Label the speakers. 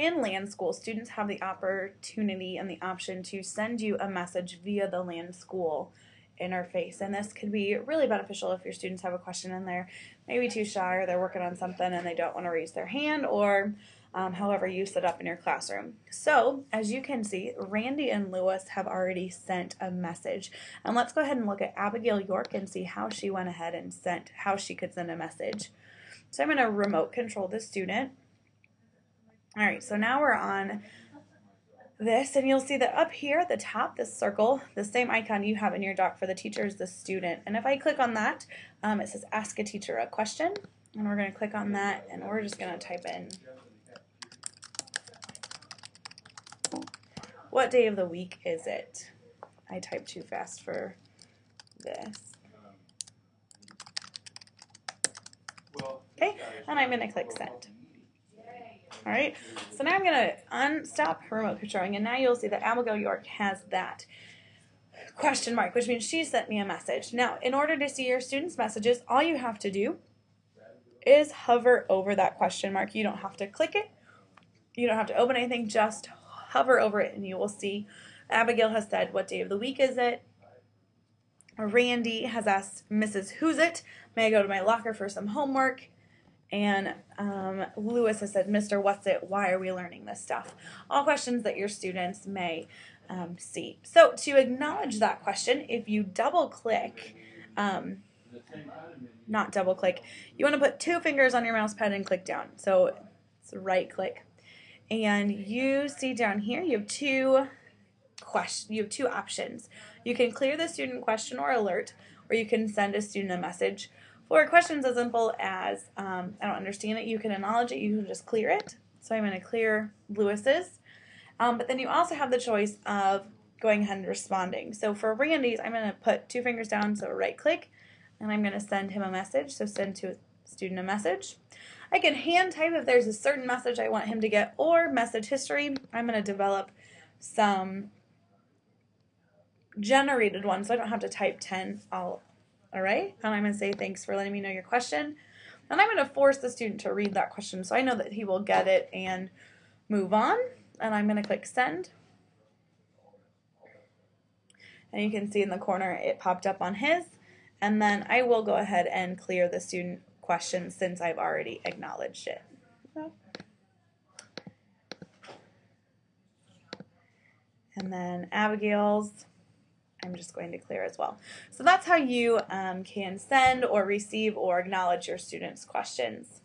Speaker 1: in LanSchool, students have the opportunity and the option to send you a message via the LanSchool interface. And this could be really beneficial if your students have a question and they're maybe too shy or they're working on something and they don't want to raise their hand or um, however you set up in your classroom. So as you can see, Randy and Lewis have already sent a message. And let's go ahead and look at Abigail York and see how she went ahead and sent, how she could send a message. So I'm going to remote control the student. All right, so now we're on this and you'll see that up here at the top, this circle, the same icon you have in your dock for the teacher is the student. And if I click on that, um, it says ask a teacher a question. And we're going to click on that and we're just going to type in what day of the week is it? I typed too fast for this. Okay, and I'm going to click send. All right, so now I'm going to unstop remote controlling, and now you'll see that Abigail York has that question mark, which means she sent me a message. Now, in order to see your students' messages, all you have to do is hover over that question mark. You don't have to click it. You don't have to open anything. Just hover over it, and you will see Abigail has said, what day of the week is it? Randy has asked Mrs. Who's it? May I go to my locker for some homework? And um, Lewis has said, Mr. What's it? Why are we learning this stuff? All questions that your students may um, see. So to acknowledge that question, if you double click, um, not double click, you want to put two fingers on your mouse pad and click down. So it's right click. And you see down here, you have two question, you have two options. You can clear the student question or alert, or you can send a student a message for questions as simple as, um, I don't understand it, you can acknowledge it, you can just clear it. So I'm going to clear Lewis's. Um, but then you also have the choice of going ahead and responding. So for Randy's, I'm going to put two fingers down, so right click, and I'm going to send him a message. So send to a student a message. I can hand type if there's a certain message I want him to get or message history. I'm going to develop some generated ones so I don't have to type 10 all all right? And I'm going to say thanks for letting me know your question. And I'm going to force the student to read that question so I know that he will get it and move on. And I'm going to click send. And you can see in the corner it popped up on his. And then I will go ahead and clear the student question since I've already acknowledged it. And then Abigail's I'm just going to clear as well. So that's how you um, can send or receive or acknowledge your students' questions.